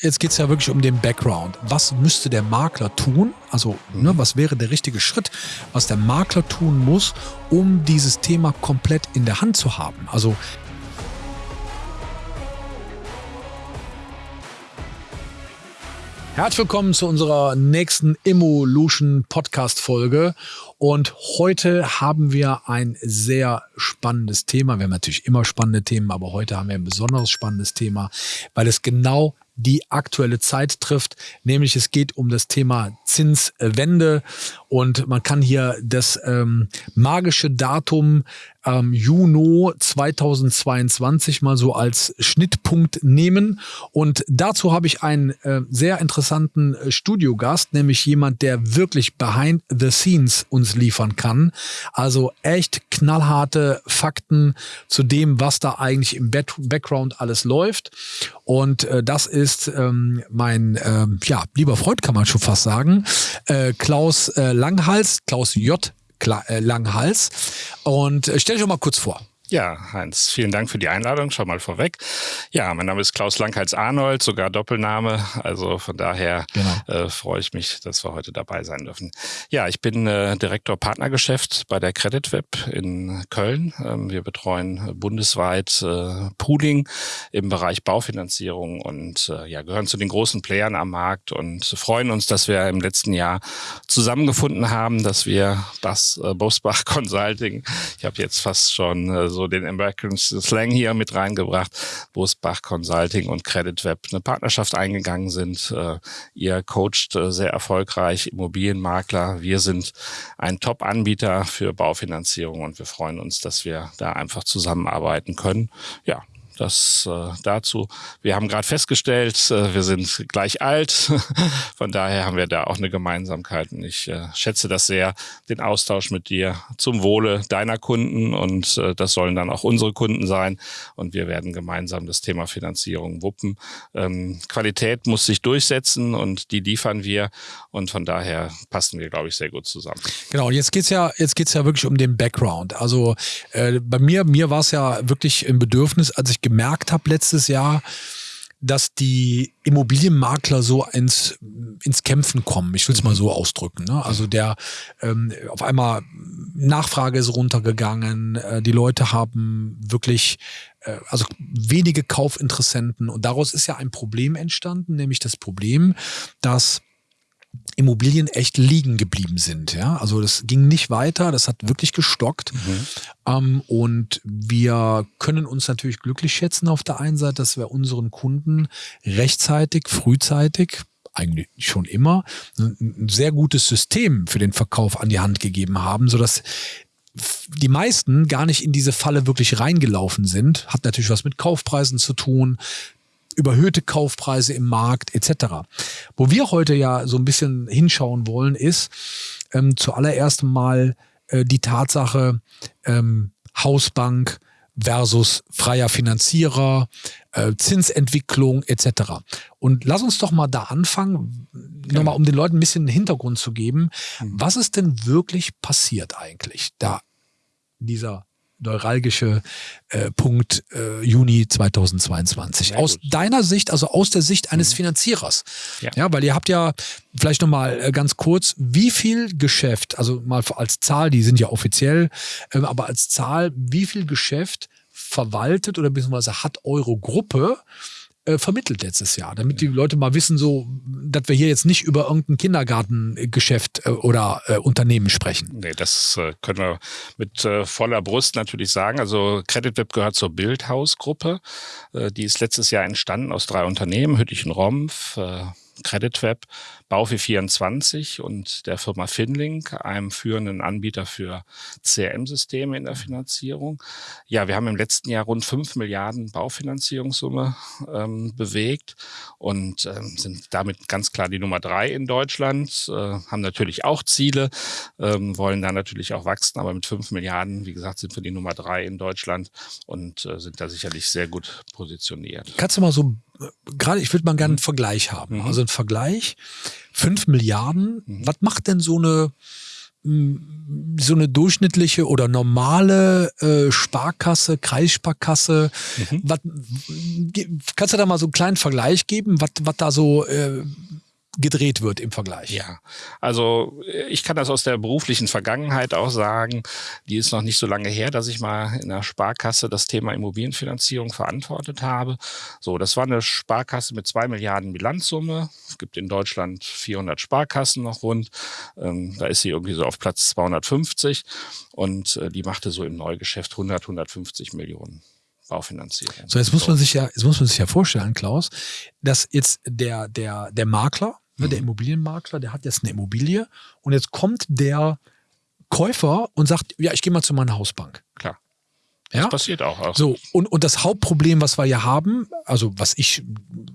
Jetzt geht es ja wirklich um den Background. Was müsste der Makler tun? Also, ne, was wäre der richtige Schritt, was der Makler tun muss, um dieses Thema komplett in der Hand zu haben? Also, Herzlich willkommen zu unserer nächsten Evolution Podcast Folge. Und heute haben wir ein sehr spannendes Thema. Wir haben natürlich immer spannende Themen, aber heute haben wir ein besonders spannendes Thema, weil es genau die aktuelle Zeit trifft, nämlich es geht um das Thema Zinswende und man kann hier das ähm, magische Datum ähm, Juni 2022 mal so als Schnittpunkt nehmen. Und dazu habe ich einen äh, sehr interessanten äh, Studiogast, nämlich jemand, der wirklich behind the scenes uns liefern kann. Also echt knallharte Fakten zu dem, was da eigentlich im Back Background alles läuft. Und äh, das ist ähm, mein ähm, ja, lieber Freund, kann man schon fast sagen, äh, Klaus äh, Langhals, Klaus J. Äh, Langhals. Und äh, stell dich doch mal kurz vor. Ja, Heinz, vielen Dank für die Einladung, schon mal vorweg. Ja, mein Name ist Klaus Langheits-Arnold, sogar Doppelname. Also von daher genau. äh, freue ich mich, dass wir heute dabei sein dürfen. Ja, ich bin äh, Direktor Partnergeschäft bei der CreditWeb in Köln. Ähm, wir betreuen bundesweit äh, Pooling im Bereich Baufinanzierung und äh, ja, gehören zu den großen Playern am Markt und freuen uns, dass wir im letzten Jahr zusammengefunden haben, dass wir das äh, Bosbach Consulting, ich habe jetzt fast schon äh, so den American Slang hier mit reingebracht, wo es Bach Consulting und Credit Web eine Partnerschaft eingegangen sind. Äh, ihr coacht äh, sehr erfolgreich Immobilienmakler. Wir sind ein Top-Anbieter für Baufinanzierung und wir freuen uns, dass wir da einfach zusammenarbeiten können. Ja, das äh, dazu. Wir haben gerade festgestellt, äh, wir sind gleich alt. Von daher haben wir da auch eine Gemeinsamkeit. Und ich äh, schätze das sehr, den Austausch mit dir zum Wohle deiner Kunden. Und äh, das sollen dann auch unsere Kunden sein. Und wir werden gemeinsam das Thema Finanzierung wuppen. Ähm, Qualität muss sich durchsetzen und die liefern wir. Und von daher passen wir, glaube ich, sehr gut zusammen. Genau, jetzt geht's ja, jetzt geht's ja wirklich um den Background. Also äh, bei mir, mir war es ja wirklich ein Bedürfnis, als ich gemerkt habe letztes Jahr, dass die Immobilienmakler so ins, ins Kämpfen kommen. Ich will es mal so ausdrücken. Ne? Also der ähm, auf einmal Nachfrage ist runtergegangen, äh, die Leute haben wirklich äh, also wenige Kaufinteressenten und daraus ist ja ein Problem entstanden, nämlich das Problem, dass Immobilien echt liegen geblieben sind. Ja? Also das ging nicht weiter, das hat wirklich gestockt. Mhm. Ähm, und wir können uns natürlich glücklich schätzen auf der einen Seite, dass wir unseren Kunden rechtzeitig, frühzeitig, eigentlich schon immer, ein sehr gutes System für den Verkauf an die Hand gegeben haben, sodass die meisten gar nicht in diese Falle wirklich reingelaufen sind. Hat natürlich was mit Kaufpreisen zu tun, überhöhte Kaufpreise im Markt etc. Wo wir heute ja so ein bisschen hinschauen wollen, ist ähm, zuallererst mal äh, die Tatsache ähm, Hausbank versus freier Finanzierer, äh, Zinsentwicklung etc. Und lass uns doch mal da anfangen, ja. nochmal um den Leuten ein bisschen Hintergrund zu geben. Mhm. Was ist denn wirklich passiert eigentlich, da dieser neuralgische äh, Punkt äh, Juni 2022. Sehr aus gut. deiner Sicht, also aus der Sicht eines mhm. Finanzierers. Ja. ja, weil ihr habt ja vielleicht nochmal äh, ganz kurz, wie viel Geschäft, also mal als Zahl, die sind ja offiziell, äh, aber als Zahl, wie viel Geschäft verwaltet oder beziehungsweise hat eure Gruppe äh, vermittelt letztes Jahr, damit die Leute mal wissen, so, dass wir hier jetzt nicht über irgendein Kindergartengeschäft äh, oder äh, Unternehmen sprechen. Nee, das äh, können wir mit voller Brust natürlich sagen. Also CreditWeb gehört zur Bildhausgruppe. Die ist letztes Jahr entstanden aus drei Unternehmen, Hüttich Rompf, äh, CreditWeb, Baufi24 und der Firma Finlink, einem führenden Anbieter für CRM-Systeme in der Finanzierung. Ja, wir haben im letzten Jahr rund 5 Milliarden Baufinanzierungssumme ähm, bewegt und ähm, sind damit ganz klar die Nummer drei in Deutschland, äh, haben natürlich auch Ziele, ähm, wollen da natürlich auch wachsen, aber mit 5 Milliarden, wie gesagt, sind wir die Nummer drei in Deutschland und äh, sind da sicherlich sehr gut positioniert. Kannst du mal so gerade, ich würde mal gerne einen Vergleich haben. Mhm. Also ein Vergleich, fünf Milliarden, mhm. was macht denn so eine so eine durchschnittliche oder normale äh, Sparkasse, Kreissparkasse, mhm. wat, kannst du da mal so einen kleinen Vergleich geben, was da so äh, gedreht wird im Vergleich. Ja, also ich kann das aus der beruflichen Vergangenheit auch sagen. Die ist noch nicht so lange her, dass ich mal in der Sparkasse das Thema Immobilienfinanzierung verantwortet habe. So, das war eine Sparkasse mit zwei Milliarden Bilanzsumme. Es gibt in Deutschland 400 Sparkassen noch rund. Ähm, da ist sie irgendwie so auf Platz 250 und äh, die machte so im Neugeschäft 100, 150 Millionen. Baufinanzierung. So, jetzt muss man sich ja, jetzt muss man sich ja vorstellen, Klaus, dass jetzt der, der, der Makler, Ne, der mhm. Immobilienmakler, der hat jetzt eine Immobilie und jetzt kommt der Käufer und sagt, ja, ich gehe mal zu meiner Hausbank. Klar. Das ja? passiert auch, auch. So, und, und das Hauptproblem, was wir hier haben, also was ich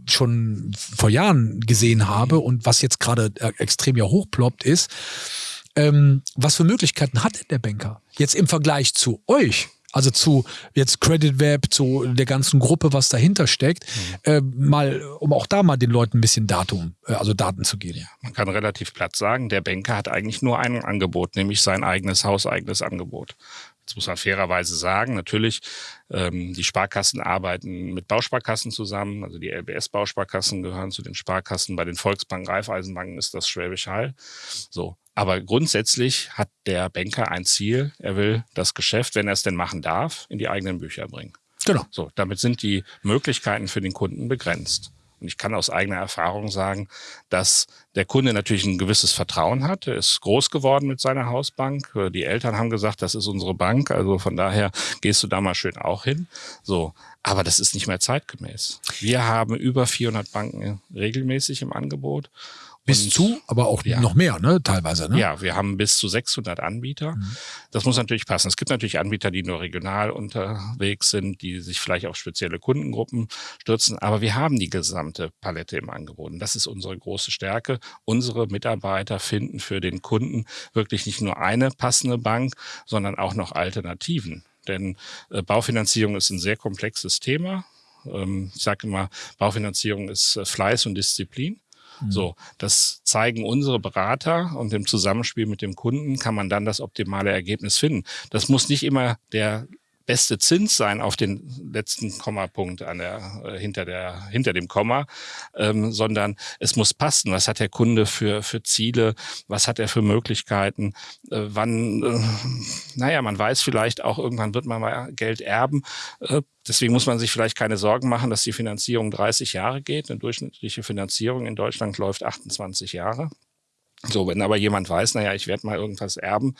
schon vor Jahren gesehen mhm. habe und was jetzt gerade äh, extrem ja hochploppt, ist, ähm, was für Möglichkeiten hat der Banker jetzt im Vergleich zu euch? Also zu jetzt Credit Web, zu der ganzen Gruppe, was dahinter steckt, mhm. äh, mal, um auch da mal den Leuten ein bisschen Datum, äh, also Daten zu geben. Ja, man kann relativ platt sagen, der Banker hat eigentlich nur ein Angebot, nämlich sein eigenes hauseigenes Angebot. Jetzt muss man fairerweise sagen, natürlich, ähm, die Sparkassen arbeiten mit Bausparkassen zusammen. Also die LBS-Bausparkassen gehören zu den Sparkassen. Bei den Volksbanken, Raiffeisenbanken ist das Schwäbisch Hall. So. Aber grundsätzlich hat der Banker ein Ziel. Er will das Geschäft, wenn er es denn machen darf, in die eigenen Bücher bringen. Genau. So. Damit sind die Möglichkeiten für den Kunden begrenzt. Und ich kann aus eigener Erfahrung sagen, dass der Kunde natürlich ein gewisses Vertrauen hat. Er ist groß geworden mit seiner Hausbank. Die Eltern haben gesagt, das ist unsere Bank. Also von daher gehst du da mal schön auch hin. So. Aber das ist nicht mehr zeitgemäß. Wir haben über 400 Banken regelmäßig im Angebot. Bis und, zu, aber auch ja. noch mehr, ne, teilweise. Ne? Ja, wir haben bis zu 600 Anbieter. Mhm. Das muss natürlich passen. Es gibt natürlich Anbieter, die nur regional unterwegs sind, die sich vielleicht auf spezielle Kundengruppen stürzen, aber wir haben die gesamte Palette im Angebot. Und das ist unsere große Stärke. Unsere Mitarbeiter finden für den Kunden wirklich nicht nur eine passende Bank, sondern auch noch Alternativen. Denn äh, Baufinanzierung ist ein sehr komplexes Thema. Ähm, ich sage immer, Baufinanzierung ist äh, Fleiß und Disziplin. Mhm. So, das zeigen unsere Berater und im Zusammenspiel mit dem Kunden kann man dann das optimale Ergebnis finden. Das muss nicht immer der beste Zins sein auf den letzten Kommapunkt an der, äh, hinter, der, hinter dem Komma, ähm, sondern es muss passen. Was hat der Kunde für, für Ziele? Was hat er für Möglichkeiten? Äh, wann, äh, naja, man weiß vielleicht auch, irgendwann wird man mal Geld erben. Äh, Deswegen muss man sich vielleicht keine Sorgen machen, dass die Finanzierung 30 Jahre geht. Eine durchschnittliche Finanzierung in Deutschland läuft 28 Jahre. So, wenn aber jemand weiß, naja, ich werde mal irgendwas erben,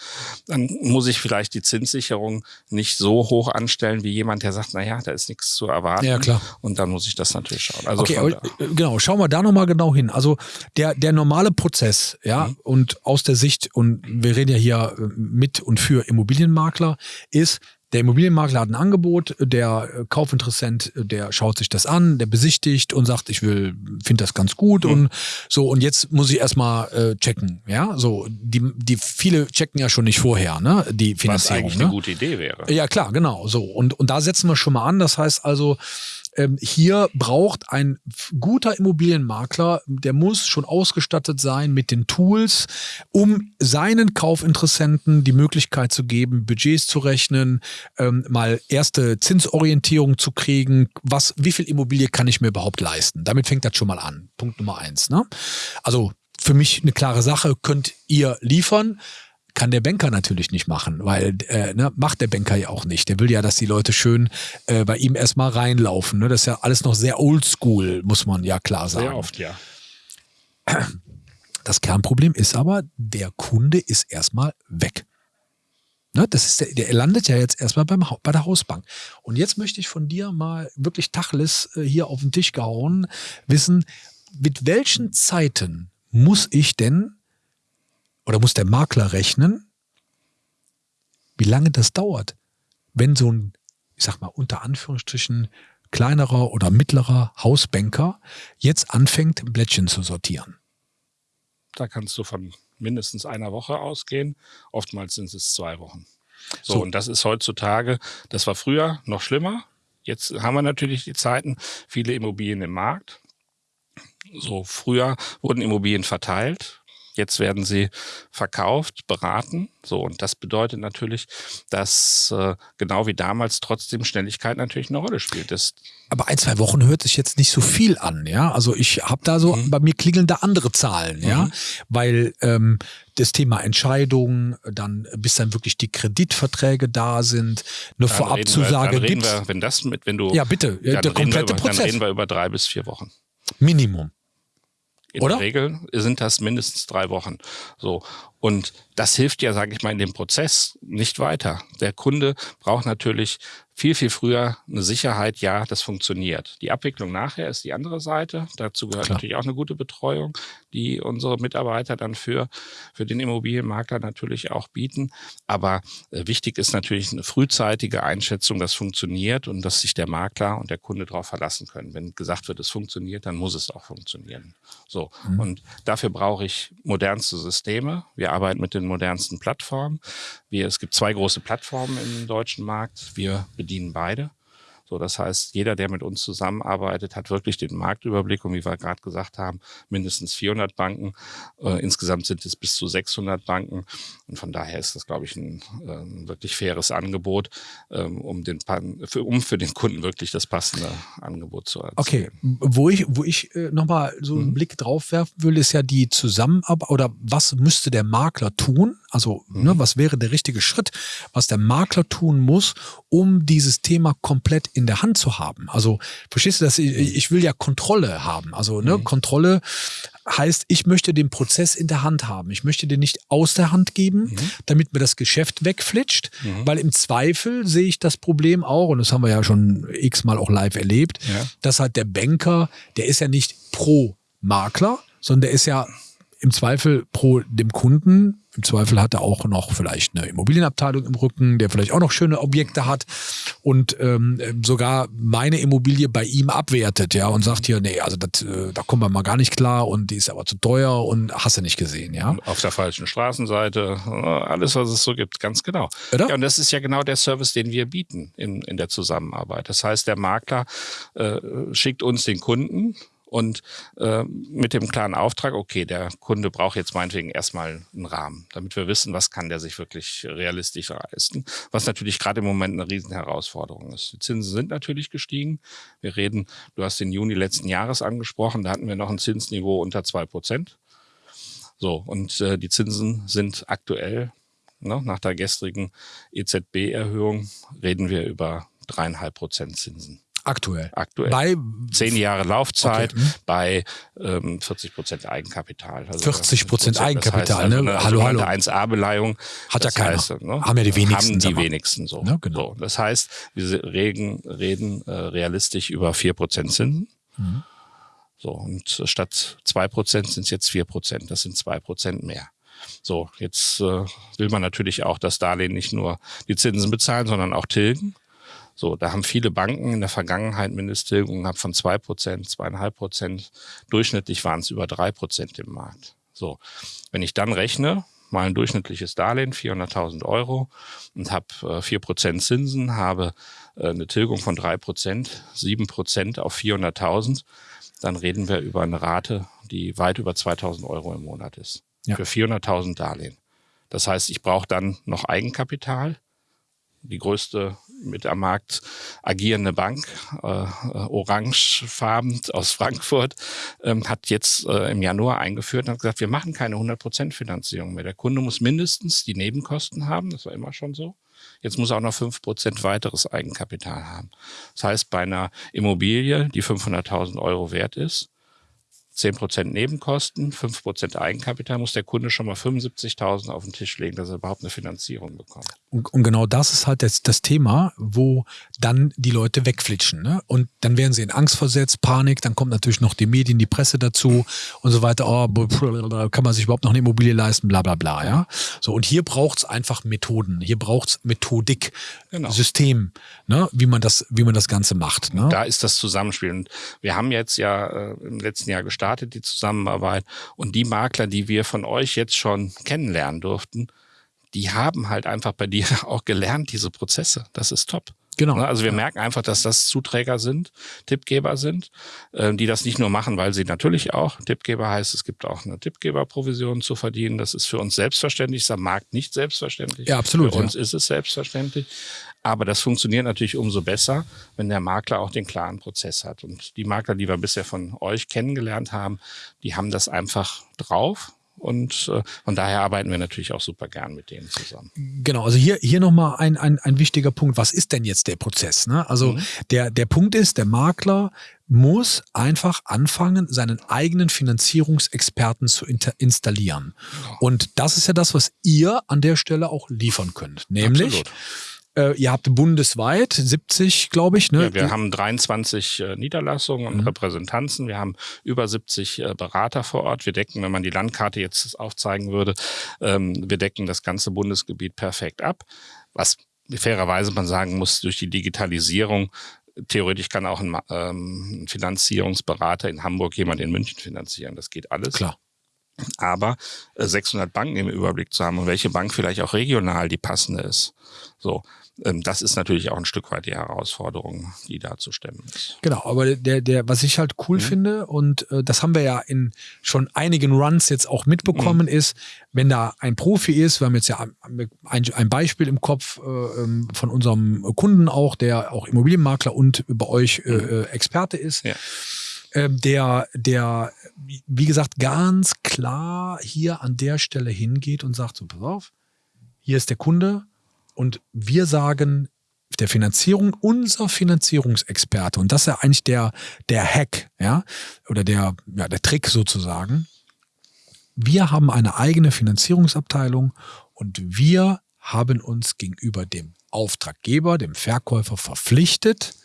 dann muss ich vielleicht die Zinssicherung nicht so hoch anstellen wie jemand, der sagt, naja, da ist nichts zu erwarten. Ja, klar. Und dann muss ich das natürlich schauen. Also okay, aber, äh, genau, schauen wir da nochmal genau hin. Also der, der normale Prozess, ja, mhm. und aus der Sicht, und wir reden ja hier mit und für Immobilienmakler, ist, der Immobilienmakler hat ein Angebot, der äh, Kaufinteressent, äh, der schaut sich das an, der besichtigt und sagt, ich will, finde das ganz gut mhm. und so und jetzt muss ich erstmal äh, checken, ja, so die die viele checken ja schon nicht vorher, ne, die Finanzierung, Was eigentlich ne? eine gute Idee wäre. Ja klar, genau, so und und da setzen wir schon mal an, das heißt also ähm, hier braucht ein guter Immobilienmakler, der muss schon ausgestattet sein mit den Tools, um seinen Kaufinteressenten die Möglichkeit zu geben, Budgets zu rechnen, ähm, mal erste Zinsorientierung zu kriegen, was, wie viel Immobilie kann ich mir überhaupt leisten? Damit fängt das schon mal an. Punkt Nummer eins. Ne? Also für mich eine klare Sache, könnt ihr liefern kann der Banker natürlich nicht machen, weil äh, ne, macht der Banker ja auch nicht. Der will ja, dass die Leute schön äh, bei ihm erstmal reinlaufen. Ne? Das ist ja alles noch sehr oldschool, muss man ja klar sagen. Sehr oft, ja. Das Kernproblem ist aber, der Kunde ist erstmal weg. Ne, das ist der, der landet ja jetzt erstmal beim, bei der Hausbank. Und jetzt möchte ich von dir mal wirklich Tachlis äh, hier auf den Tisch gehauen wissen, mit welchen Zeiten muss ich denn oder muss der Makler rechnen, wie lange das dauert, wenn so ein, ich sag mal, unter Anführungsstrichen kleinerer oder mittlerer Hausbanker jetzt anfängt, Blättchen zu sortieren. Da kannst du von mindestens einer Woche ausgehen. Oftmals sind es zwei Wochen. So, so, und das ist heutzutage, das war früher noch schlimmer. Jetzt haben wir natürlich die Zeiten, viele Immobilien im Markt. So, früher wurden Immobilien verteilt Jetzt werden sie verkauft, beraten. So, und das bedeutet natürlich, dass äh, genau wie damals trotzdem Schnelligkeit natürlich eine Rolle spielt. Das Aber ein, zwei Wochen hört sich jetzt nicht so viel an, ja. Also ich habe da so, mhm. bei mir klingeln da andere Zahlen, mhm. ja. Weil ähm, das Thema Entscheidungen, dann bis dann wirklich die Kreditverträge da sind, eine dann Vorabzusage gibt. Wenn das mit, wenn du ja bitte, der komplette über, Prozess. Dann reden wir über drei bis vier Wochen. Minimum. In Oder? der Regel sind das mindestens drei Wochen. So. Und das hilft ja, sage ich mal, in dem Prozess nicht weiter. Der Kunde braucht natürlich viel, viel früher eine Sicherheit, ja, das funktioniert. Die Abwicklung nachher ist die andere Seite. Dazu gehört Klar. natürlich auch eine gute Betreuung, die unsere Mitarbeiter dann für, für den Immobilienmakler natürlich auch bieten. Aber äh, wichtig ist natürlich eine frühzeitige Einschätzung, das funktioniert und dass sich der Makler und der Kunde darauf verlassen können. Wenn gesagt wird, es funktioniert, dann muss es auch funktionieren. So. Mhm. Und dafür brauche ich modernste Systeme. Wir arbeiten mit den modernsten Plattformen. Wir, es gibt zwei große Plattformen im deutschen Markt. Wir bedienen beide. So, das heißt, jeder, der mit uns zusammenarbeitet, hat wirklich den Marktüberblick und wie wir gerade gesagt haben, mindestens 400 Banken. Äh, insgesamt sind es bis zu 600 Banken und von daher ist das, glaube ich, ein äh, wirklich faires Angebot, ähm, um, den, für, um für den Kunden wirklich das passende Angebot zu erzielen. Okay, wo ich, wo ich äh, nochmal so einen mhm. Blick drauf werfen will, ist ja die Zusammenarbeit oder was müsste der Makler tun? Also, ne, mhm. ne, was wäre der richtige Schritt, was der Makler tun muss, um dieses Thema komplett in der Hand zu haben. Also verstehst du das? Ich, mhm. ich will ja Kontrolle haben. Also ne, mhm. Kontrolle heißt, ich möchte den Prozess in der Hand haben. Ich möchte den nicht aus der Hand geben, mhm. damit mir das Geschäft wegflitscht, mhm. weil im Zweifel sehe ich das Problem auch, und das haben wir ja schon x-mal auch live erlebt, ja. dass halt der Banker, der ist ja nicht pro Makler, sondern der ist ja im Zweifel pro dem Kunden. Im Zweifel hat er auch noch vielleicht eine Immobilienabteilung im Rücken, der vielleicht auch noch schöne Objekte hat und ähm, sogar meine Immobilie bei ihm abwertet, ja, und sagt hier, nee, also das, äh, da kommen wir mal gar nicht klar und die ist aber zu teuer und hast du nicht gesehen, ja. Auf der falschen Straßenseite, äh, alles, was es so gibt, ganz genau. Oder? Ja, und das ist ja genau der Service, den wir bieten in, in der Zusammenarbeit. Das heißt, der Makler äh, schickt uns den Kunden, und äh, mit dem klaren Auftrag, okay, der Kunde braucht jetzt meinetwegen erstmal einen Rahmen, damit wir wissen, was kann der sich wirklich realistisch leisten, was natürlich gerade im Moment eine riesen Herausforderung ist. Die Zinsen sind natürlich gestiegen. Wir reden, du hast den Juni letzten Jahres angesprochen, da hatten wir noch ein Zinsniveau unter zwei Prozent. So, und äh, die Zinsen sind aktuell, ne, nach der gestrigen EZB-Erhöhung, reden wir über dreieinhalb Prozent Zinsen. Aktuell. Aktuell. Bei zehn Jahre Laufzeit, okay. Hm. bei ähm, 40 Prozent Eigenkapital. Also 40 Prozent Eigenkapital, das heißt, ne? Also, also hallo, hallo. 1A-Beleihung. Hat ja keiner. Heißt, ne? Haben ja die wenigsten. Haben die wenigsten so. Ja, genau. so. Das heißt, wir reden, reden äh, realistisch über vier Prozent Zinsen. Mhm. So, und statt zwei Prozent sind es jetzt vier Prozent. Das sind zwei Prozent mehr. So, jetzt äh, will man natürlich auch das Darlehen nicht nur die Zinsen bezahlen, sondern auch tilgen. So, da haben viele Banken in der Vergangenheit Mindesttilgungen gehabt von zwei Prozent, zweieinhalb Prozent. Durchschnittlich waren es über drei Prozent im Markt. So, wenn ich dann rechne, mal ein durchschnittliches Darlehen, 400.000 Euro und habe vier Prozent Zinsen, habe äh, eine Tilgung von drei Prozent, sieben Prozent auf 400.000, dann reden wir über eine Rate, die weit über 2.000 Euro im Monat ist. Ja. Für 400.000 Darlehen. Das heißt, ich brauche dann noch Eigenkapital. Die größte mit am Markt agierende Bank, äh, äh, orangefarben aus Frankfurt, ähm, hat jetzt äh, im Januar eingeführt und hat gesagt, wir machen keine 100% Finanzierung mehr. Der Kunde muss mindestens die Nebenkosten haben, das war immer schon so. Jetzt muss er auch noch 5% weiteres Eigenkapital haben. Das heißt, bei einer Immobilie, die 500.000 Euro wert ist, 10% Nebenkosten, 5% Eigenkapital, muss der Kunde schon mal 75.000 auf den Tisch legen, dass er überhaupt eine Finanzierung bekommt. Und, und genau das ist halt das, das, Thema, wo dann die Leute wegflitschen. Ne? Und dann werden sie in Angst versetzt, Panik, dann kommt natürlich noch die Medien, die Presse dazu und so weiter. Oh, kann man sich überhaupt noch eine Immobilie leisten, bla bla bla. Ja? So, und hier braucht es einfach Methoden, hier braucht es Methodik, genau. System, ne? wie, man das, wie man das Ganze macht. Ne? Da ist das Zusammenspiel. Und wir haben jetzt ja äh, im letzten Jahr gestartet, gestartet, die Zusammenarbeit. Und die Makler, die wir von euch jetzt schon kennenlernen durften, die haben halt einfach bei dir auch gelernt, diese Prozesse. Das ist top. Genau. Ne, also wir merken einfach, dass das Zuträger sind, Tippgeber sind, äh, die das nicht nur machen, weil sie natürlich auch, Tippgeber heißt, es gibt auch eine Tippgeberprovision zu verdienen. Das ist für uns selbstverständlich, ist am Markt nicht selbstverständlich. Ja, absolut. Für uns ist es selbstverständlich. Aber das funktioniert natürlich umso besser, wenn der Makler auch den klaren Prozess hat. Und die Makler, die wir bisher von euch kennengelernt haben, die haben das einfach drauf und äh, von daher arbeiten wir natürlich auch super gern mit denen zusammen. Genau, also hier, hier nochmal ein, ein, ein wichtiger Punkt. Was ist denn jetzt der Prozess? Ne? Also mhm. der, der Punkt ist, der Makler muss einfach anfangen, seinen eigenen Finanzierungsexperten zu installieren. Ja. Und das ist ja das, was ihr an der Stelle auch liefern könnt. Nämlich Absolut äh, ihr habt bundesweit 70, glaube ich. Ne? Ja, wir haben 23 äh, Niederlassungen und mhm. Repräsentanzen. Wir haben über 70 äh, Berater vor Ort. Wir decken, wenn man die Landkarte jetzt aufzeigen würde, ähm, wir decken das ganze Bundesgebiet perfekt ab. Was fairerweise man sagen muss, durch die Digitalisierung theoretisch kann auch ein ähm, Finanzierungsberater in Hamburg jemand in München finanzieren. Das geht alles. Klar. Aber 600 äh, Banken im Überblick zu haben und welche Bank vielleicht auch regional die passende ist. So, das ist natürlich auch ein Stück weit die Herausforderung, die da zu stemmen ist. Genau, aber der, der, was ich halt cool mhm. finde, und äh, das haben wir ja in schon einigen Runs jetzt auch mitbekommen, mhm. ist, wenn da ein Profi ist, wir haben jetzt ja ein, ein Beispiel im Kopf äh, ähm, von unserem Kunden auch, der auch Immobilienmakler und bei euch äh, mhm. äh Experte ist. Ja. Ähm, der, der, wie gesagt, ganz klar hier an der Stelle hingeht und sagt so, pass auf, hier ist der Kunde, und wir sagen der Finanzierung, unser Finanzierungsexperte, und das ist ja eigentlich der, der Hack, ja, oder der, ja, der Trick sozusagen. Wir haben eine eigene Finanzierungsabteilung und wir haben uns gegenüber dem Auftraggeber, dem Verkäufer verpflichtet,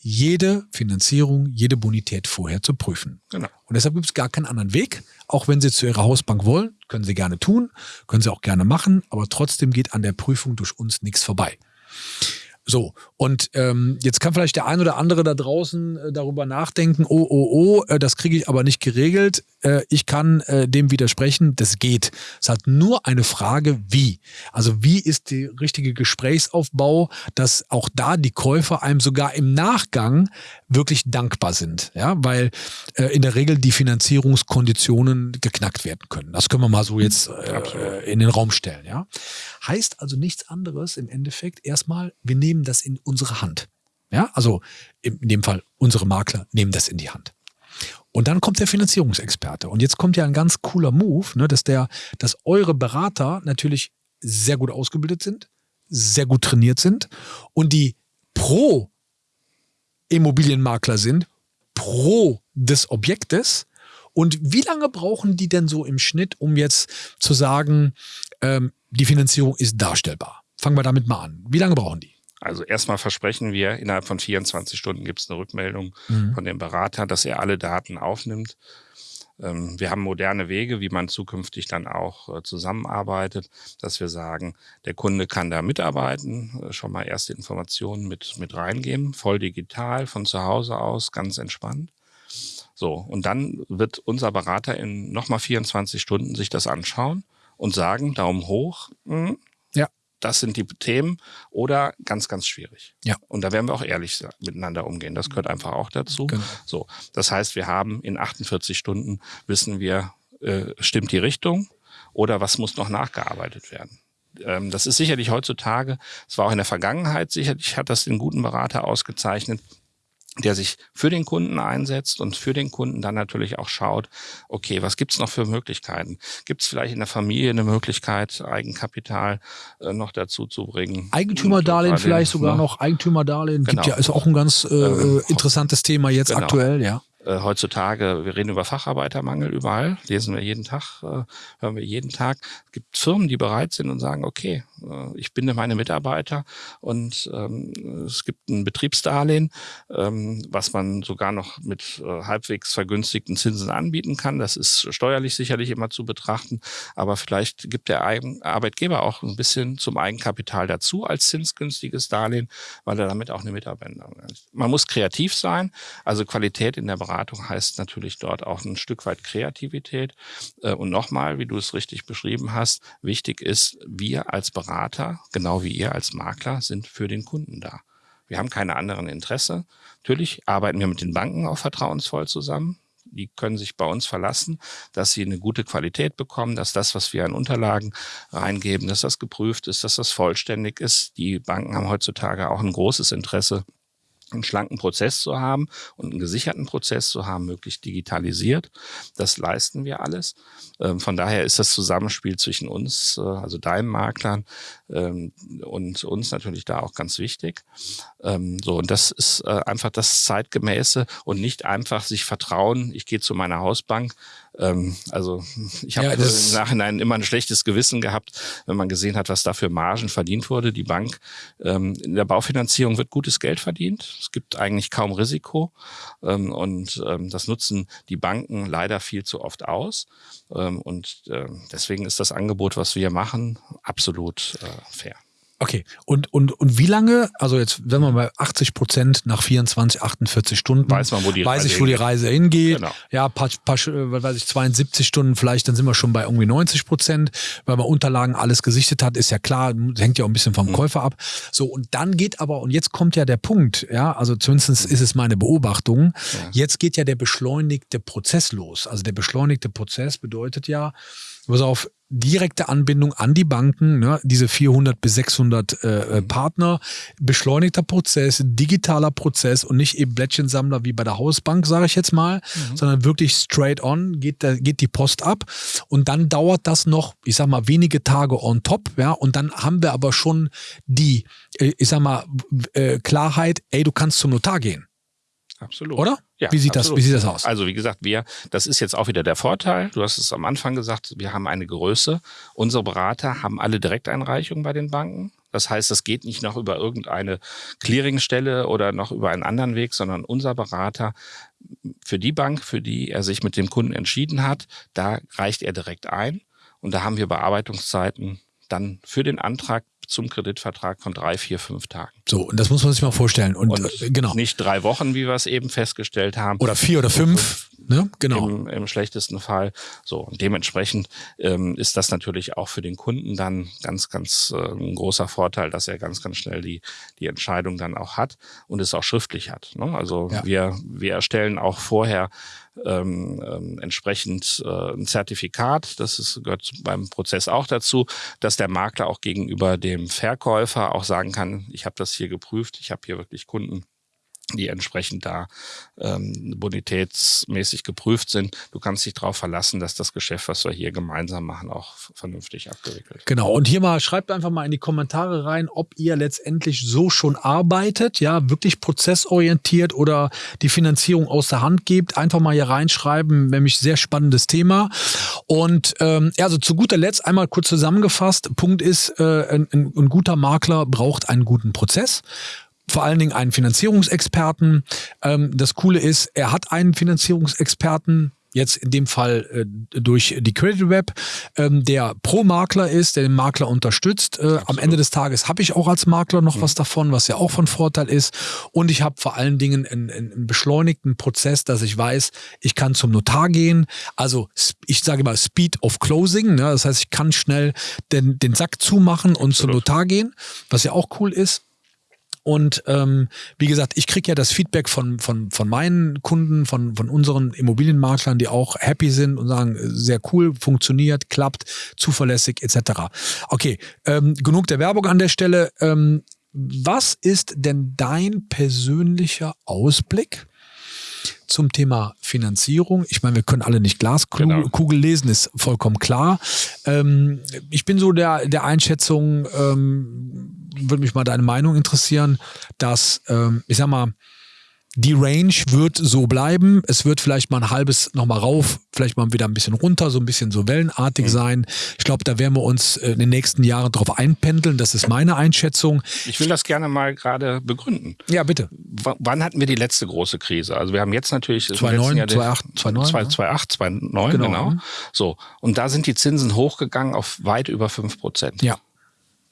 jede Finanzierung, jede Bonität vorher zu prüfen. Genau. Und deshalb gibt es gar keinen anderen Weg. Auch wenn Sie zu Ihrer Hausbank wollen, können Sie gerne tun, können Sie auch gerne machen, aber trotzdem geht an der Prüfung durch uns nichts vorbei. So, und ähm, jetzt kann vielleicht der ein oder andere da draußen äh, darüber nachdenken, oh, oh, oh, äh, das kriege ich aber nicht geregelt. Äh, ich kann äh, dem widersprechen, das geht. Es hat nur eine Frage, wie. Also wie ist der richtige Gesprächsaufbau, dass auch da die Käufer einem sogar im Nachgang wirklich dankbar sind. Ja, weil äh, in der Regel die Finanzierungskonditionen geknackt werden können. Das können wir mal so jetzt äh, in den Raum stellen. Ja, heißt also nichts anderes im Endeffekt erstmal, wir nehmen nehmen das in unsere Hand. Ja, also in dem Fall unsere Makler nehmen das in die Hand. Und dann kommt der Finanzierungsexperte. Und jetzt kommt ja ein ganz cooler Move, ne, dass der, dass eure Berater natürlich sehr gut ausgebildet sind, sehr gut trainiert sind und die pro Immobilienmakler sind, pro des Objektes. Und wie lange brauchen die denn so im Schnitt, um jetzt zu sagen, ähm, die Finanzierung ist darstellbar? Fangen wir damit mal an. Wie lange brauchen die? Also erstmal versprechen wir, innerhalb von 24 Stunden gibt es eine Rückmeldung mhm. von dem Berater, dass er alle Daten aufnimmt. Ähm, wir haben moderne Wege, wie man zukünftig dann auch äh, zusammenarbeitet, dass wir sagen, der Kunde kann da mitarbeiten, äh, schon mal erste Informationen mit, mit reingeben, voll digital, von zu Hause aus, ganz entspannt. So, und dann wird unser Berater in nochmal 24 Stunden sich das anschauen und sagen, Daumen hoch, mh, hm, das sind die Themen oder ganz, ganz schwierig. Ja. Und da werden wir auch ehrlich miteinander umgehen. Das gehört einfach auch dazu. Genau. So. Das heißt, wir haben in 48 Stunden wissen wir, äh, stimmt die Richtung oder was muss noch nachgearbeitet werden. Ähm, das ist sicherlich heutzutage, es war auch in der Vergangenheit sicherlich, hat das den guten Berater ausgezeichnet, der sich für den Kunden einsetzt und für den Kunden dann natürlich auch schaut, okay, was gibt's noch für Möglichkeiten? Gibt es vielleicht in der Familie eine Möglichkeit, Eigenkapital äh, noch dazu zu bringen? Eigentümerdarlehen vielleicht sogar noch, Eigentümerdarlehen genau. gibt ja, ist auch ein ganz äh, ähm, interessantes Thema jetzt genau. aktuell, ja äh, heutzutage, wir reden über Facharbeitermangel überall, lesen wir jeden Tag, äh, hören wir jeden Tag. Es gibt Firmen, die bereit sind und sagen, okay, äh, ich binde meine Mitarbeiter und ähm, es gibt ein Betriebsdarlehen, ähm, was man sogar noch mit äh, halbwegs vergünstigten Zinsen anbieten kann. Das ist steuerlich sicherlich immer zu betrachten, aber vielleicht gibt der Eigen Arbeitgeber auch ein bisschen zum Eigenkapital dazu als zinsgünstiges Darlehen, weil er damit auch eine Mitarbeiter. Man muss kreativ sein, also Qualität in der Beratung heißt natürlich dort auch ein Stück weit Kreativität. Äh, und nochmal, wie du es richtig beschrieben hast, wichtig ist, wir als Berater, genau wie ihr als Makler, sind für den Kunden da. Wir haben keine anderen Interesse. Natürlich arbeiten wir mit den Banken auch vertrauensvoll zusammen. Die können sich bei uns verlassen, dass sie eine gute Qualität bekommen, dass das, was wir an Unterlagen reingeben, dass das geprüft ist, dass das vollständig ist. Die Banken haben heutzutage auch ein großes Interesse einen schlanken Prozess zu haben und einen gesicherten Prozess zu haben, möglichst digitalisiert. Das leisten wir alles. Ähm, von daher ist das Zusammenspiel zwischen uns, äh, also deinen Maklern ähm, und uns natürlich da auch ganz wichtig. Ähm, so, und das ist äh, einfach das Zeitgemäße und nicht einfach sich vertrauen, ich gehe zu meiner Hausbank ähm, also ich habe ja, im Nachhinein immer ein schlechtes Gewissen gehabt, wenn man gesehen hat, was da für Margen verdient wurde. Die Bank, ähm, in der Baufinanzierung wird gutes Geld verdient. Es gibt eigentlich kaum Risiko ähm, und ähm, das nutzen die Banken leider viel zu oft aus. Ähm, und äh, deswegen ist das Angebot, was wir machen, absolut äh, fair. Okay, und, und, und wie lange, also jetzt, wenn man bei 80 Prozent nach 24, 48 Stunden, weiß man, wo die weiß Reise ich, wo die Reise hingeht. Genau. Ja, paar, paar, weiß ich, 72 Stunden vielleicht, dann sind wir schon bei irgendwie 90 Prozent, weil man Unterlagen alles gesichtet hat, ist ja klar, hängt ja auch ein bisschen vom mhm. Käufer ab. So, und dann geht aber, und jetzt kommt ja der Punkt, ja, also zumindest ist es meine Beobachtung, ja. jetzt geht ja der beschleunigte Prozess los. Also der beschleunigte Prozess bedeutet ja, pass auf, direkte Anbindung an die Banken, ne, diese 400 bis 600 äh, äh, Partner, beschleunigter Prozess, digitaler Prozess und nicht eben Blättchensammler wie bei der Hausbank, sage ich jetzt mal, mhm. sondern wirklich straight on geht, da, geht die Post ab und dann dauert das noch, ich sag mal, wenige Tage on top, ja, und dann haben wir aber schon die, äh, ich sag mal, äh, Klarheit, ey, du kannst zum Notar gehen. Absolut. Oder? Ja, wie sieht absolut. das, wie sieht das aus? Also, wie gesagt, wir, das ist jetzt auch wieder der Vorteil. Du hast es am Anfang gesagt, wir haben eine Größe. Unsere Berater haben alle Direkteinreichungen bei den Banken. Das heißt, es geht nicht noch über irgendeine Clearingstelle oder noch über einen anderen Weg, sondern unser Berater für die Bank, für die er sich mit dem Kunden entschieden hat, da reicht er direkt ein. Und da haben wir Bearbeitungszeiten dann für den Antrag zum Kreditvertrag von drei, vier, fünf Tagen. So, und das muss man sich mal vorstellen. Und, und äh, genau. Nicht drei Wochen, wie wir es eben festgestellt haben. Oder vier oder fünf. Ne? Genau. Im, Im, schlechtesten Fall. So, und dementsprechend ähm, ist das natürlich auch für den Kunden dann ganz, ganz äh, ein großer Vorteil, dass er ganz, ganz schnell die, die Entscheidung dann auch hat und es auch schriftlich hat. Ne? Also ja. wir, wir erstellen auch vorher ähm, ähm, entsprechend äh, ein Zertifikat, das ist, gehört beim Prozess auch dazu, dass der Makler auch gegenüber dem Verkäufer auch sagen kann, ich habe das hier geprüft, ich habe hier wirklich Kunden die entsprechend da ähm, bonitätsmäßig geprüft sind. Du kannst dich darauf verlassen, dass das Geschäft, was wir hier gemeinsam machen, auch vernünftig abgewickelt. Genau. Und hier mal, schreibt einfach mal in die Kommentare rein, ob ihr letztendlich so schon arbeitet, ja, wirklich prozessorientiert oder die Finanzierung aus der Hand gebt. Einfach mal hier reinschreiben, nämlich sehr spannendes Thema. Und ähm, also zu guter Letzt einmal kurz zusammengefasst. Punkt ist, äh, ein, ein guter Makler braucht einen guten Prozess vor allen Dingen einen Finanzierungsexperten. Ähm, das Coole ist, er hat einen Finanzierungsexperten, jetzt in dem Fall äh, durch die Credit Web, ähm, der Pro-Makler ist, der den Makler unterstützt. Äh, am Ende des Tages habe ich auch als Makler noch mhm. was davon, was ja auch von Vorteil ist. Und ich habe vor allen Dingen einen, einen, beschleunigten Prozess, dass ich weiß, ich kann zum Notar gehen. Also ich sage mal Speed of Closing. Ne? Das heißt, ich kann schnell den, den Sack zumachen und zum Notar gehen, was ja auch cool ist. Und ähm, wie gesagt, ich kriege ja das Feedback von, von, von meinen Kunden, von, von unseren Immobilienmaklern, die auch happy sind und sagen, sehr cool, funktioniert, klappt, zuverlässig etc. Okay, ähm, genug der Werbung an der Stelle. Ähm, was ist denn dein persönlicher Ausblick zum Thema Finanzierung. Ich meine, wir können alle nicht Glaskugel genau. lesen, ist vollkommen klar. Ähm, ich bin so der, der Einschätzung, ähm, würde mich mal deine Meinung interessieren, dass, ähm, ich sag mal, die Range wird so bleiben. Es wird vielleicht mal ein halbes nochmal rauf, vielleicht mal wieder ein bisschen runter, so ein bisschen so wellenartig mhm. sein. Ich glaube, da werden wir uns äh, in den nächsten Jahren drauf einpendeln. Das ist meine Einschätzung. Ich will das gerne mal gerade begründen. Ja, bitte. W wann hatten wir die letzte große Krise? Also wir haben jetzt natürlich 2009, 2008, 2009, 2008, 2009, genau. genau. So. Und da sind die Zinsen hochgegangen auf weit über 5 Prozent. Ja.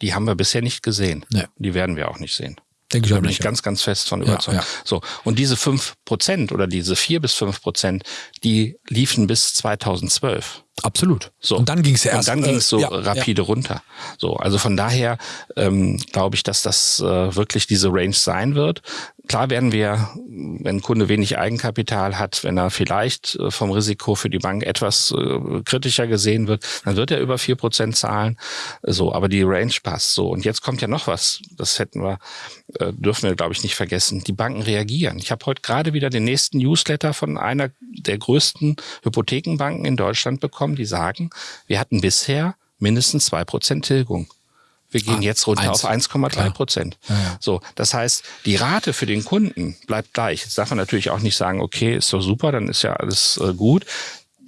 Die haben wir bisher nicht gesehen. Nee. Die werden wir auch nicht sehen. Denke ich auch nicht. ganz, ganz fest von überzeugt. Ja, ja. So. Und diese fünf Prozent oder diese vier bis fünf Prozent, die liefen bis 2012. Absolut. So. Und dann ging es ja erst. Und dann ging es so ja, rapide ja. runter. So, also von daher ähm, glaube ich, dass das äh, wirklich diese Range sein wird. Klar werden wir, wenn ein Kunde wenig Eigenkapital hat, wenn er vielleicht äh, vom Risiko für die Bank etwas äh, kritischer gesehen wird, dann wird er über vier Prozent zahlen. So, aber die Range passt so. Und jetzt kommt ja noch was. Das hätten wir, äh, dürfen wir, glaube ich, nicht vergessen. Die Banken reagieren. Ich habe heute gerade wieder den nächsten Newsletter von einer der größten Hypothekenbanken in Deutschland bekommen, die sagen, wir hatten bisher mindestens zwei Prozent Tilgung. Wir gehen ah, jetzt runter eins. auf 1,3 Prozent. Ja, ja. So, das heißt, die Rate für den Kunden bleibt gleich. Jetzt darf man natürlich auch nicht sagen, okay, ist doch super, dann ist ja alles äh, gut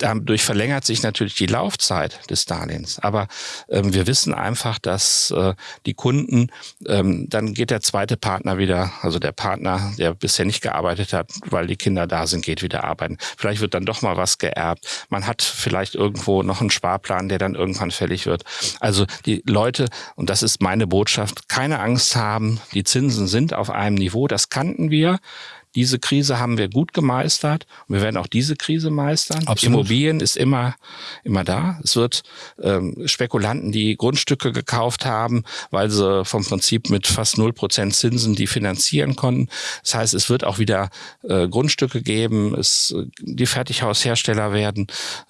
dadurch verlängert sich natürlich die Laufzeit des Darlehens. Aber ähm, wir wissen einfach, dass äh, die Kunden, ähm, dann geht der zweite Partner wieder, also der Partner, der bisher nicht gearbeitet hat, weil die Kinder da sind, geht wieder arbeiten. Vielleicht wird dann doch mal was geerbt. Man hat vielleicht irgendwo noch einen Sparplan, der dann irgendwann fällig wird. Also die Leute, und das ist meine Botschaft, keine Angst haben. Die Zinsen sind auf einem Niveau, das kannten wir. Diese Krise haben wir gut gemeistert und wir werden auch diese Krise meistern. Absolut. Immobilien ist immer, immer da. Es wird ähm, Spekulanten, die Grundstücke gekauft haben, weil sie vom Prinzip mit fast null Prozent Zinsen die finanzieren konnten. Das heißt, es wird auch wieder äh, Grundstücke geben. Es, die Fertighaushersteller werden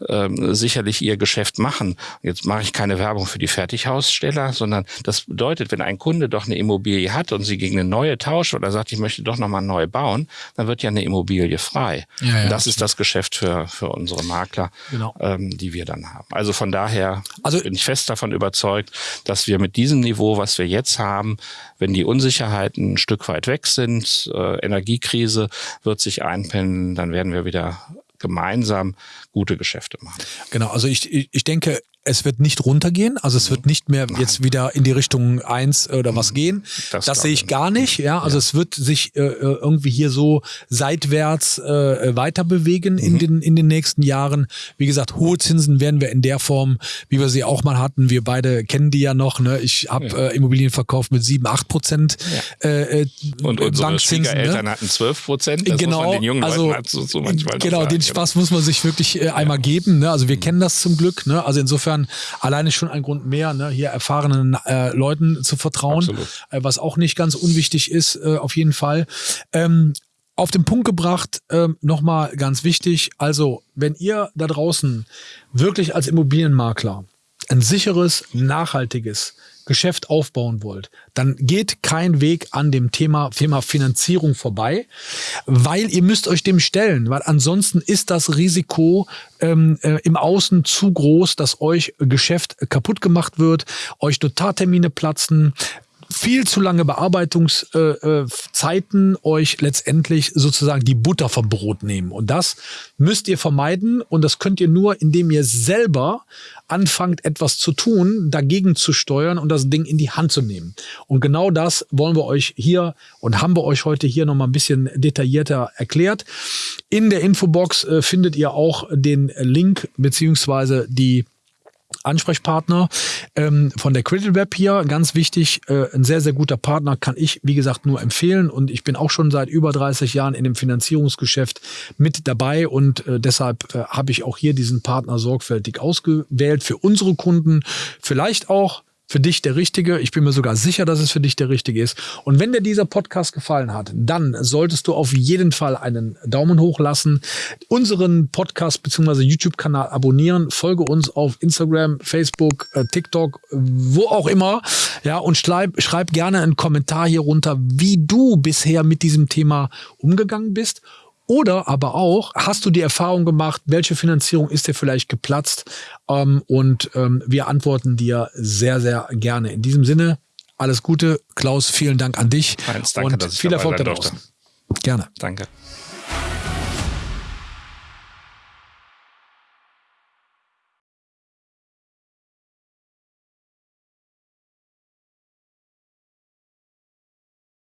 ähm, sicherlich ihr Geschäft machen. Jetzt mache ich keine Werbung für die Fertighaussteller, sondern das bedeutet, wenn ein Kunde doch eine Immobilie hat und sie gegen eine neue tauscht oder sagt, ich möchte doch nochmal neu bauen, dann wird ja eine Immobilie frei. Ja, ja, das ist das Geschäft für, für unsere Makler, genau. ähm, die wir dann haben. Also von daher also, bin ich fest davon überzeugt, dass wir mit diesem Niveau, was wir jetzt haben, wenn die Unsicherheiten ein Stück weit weg sind, äh, Energiekrise wird sich einpendeln, dann werden wir wieder gemeinsam gute Geschäfte machen. Genau, also ich, ich denke, es wird nicht runtergehen, also es wird nicht mehr jetzt wieder in die Richtung eins oder was mhm. gehen. Das, das sehe ich gar nicht. Ja, also ja. es wird sich äh, äh, irgendwie hier so seitwärts äh, weiter bewegen mhm. in den in den nächsten Jahren. Wie gesagt, hohe Zinsen werden wir in der Form, wie wir sie auch mal hatten. Wir beide kennen die ja noch. Ne? Ich habe ja. äh, Immobilien verkauft mit sieben, acht Prozent. Ja. Äh, äh Und unsere Bankzinsen, ne? Schwiegereltern ne? hatten zwölf Prozent. Genau, den jungen also, Leuten so, so manchmal genau, den Spaß muss man sich wirklich äh, einmal geben. Ne? Also wir mhm. kennen das zum Glück. Ne? Also insofern insofern alleine schon ein Grund mehr, ne, hier erfahrenen äh, Leuten zu vertrauen, äh, was auch nicht ganz unwichtig ist, äh, auf jeden Fall. Ähm, auf den Punkt gebracht, ähm, nochmal ganz wichtig, also wenn ihr da draußen wirklich als Immobilienmakler ein sicheres, nachhaltiges Geschäft aufbauen wollt, dann geht kein Weg an dem Thema, Thema Finanzierung vorbei, weil ihr müsst euch dem stellen, weil ansonsten ist das Risiko ähm, äh, im Außen zu groß, dass euch Geschäft kaputt gemacht wird, euch Notartermine platzen, viel zu lange Bearbeitungszeiten äh, euch letztendlich sozusagen die Butter vom Brot nehmen. Und das müsst ihr vermeiden und das könnt ihr nur, indem ihr selber anfangt, etwas zu tun, dagegen zu steuern und das Ding in die Hand zu nehmen. Und genau das wollen wir euch hier und haben wir euch heute hier nochmal ein bisschen detaillierter erklärt. In der Infobox äh, findet ihr auch den Link beziehungsweise die Ansprechpartner ähm, von der Credit Web hier. Ganz wichtig, äh, ein sehr, sehr guter Partner kann ich, wie gesagt, nur empfehlen. Und ich bin auch schon seit über 30 Jahren in dem Finanzierungsgeschäft mit dabei. Und äh, deshalb äh, habe ich auch hier diesen Partner sorgfältig ausgewählt für unsere Kunden. Vielleicht auch für dich der richtige. Ich bin mir sogar sicher, dass es für dich der richtige ist. Und wenn dir dieser Podcast gefallen hat, dann solltest du auf jeden Fall einen Daumen hoch lassen, unseren Podcast bzw. YouTube-Kanal abonnieren, folge uns auf Instagram, Facebook, äh, TikTok, wo auch immer. Ja, und schreib, schreib gerne einen Kommentar hier runter, wie du bisher mit diesem Thema umgegangen bist oder aber auch, hast du die Erfahrung gemacht, welche Finanzierung ist dir vielleicht geplatzt? Ähm, und ähm, wir antworten dir sehr, sehr gerne. In diesem Sinne, alles Gute. Klaus, vielen Dank an dich. Heinz, danke, und viel Erfolg da draußen. Gerne. Danke.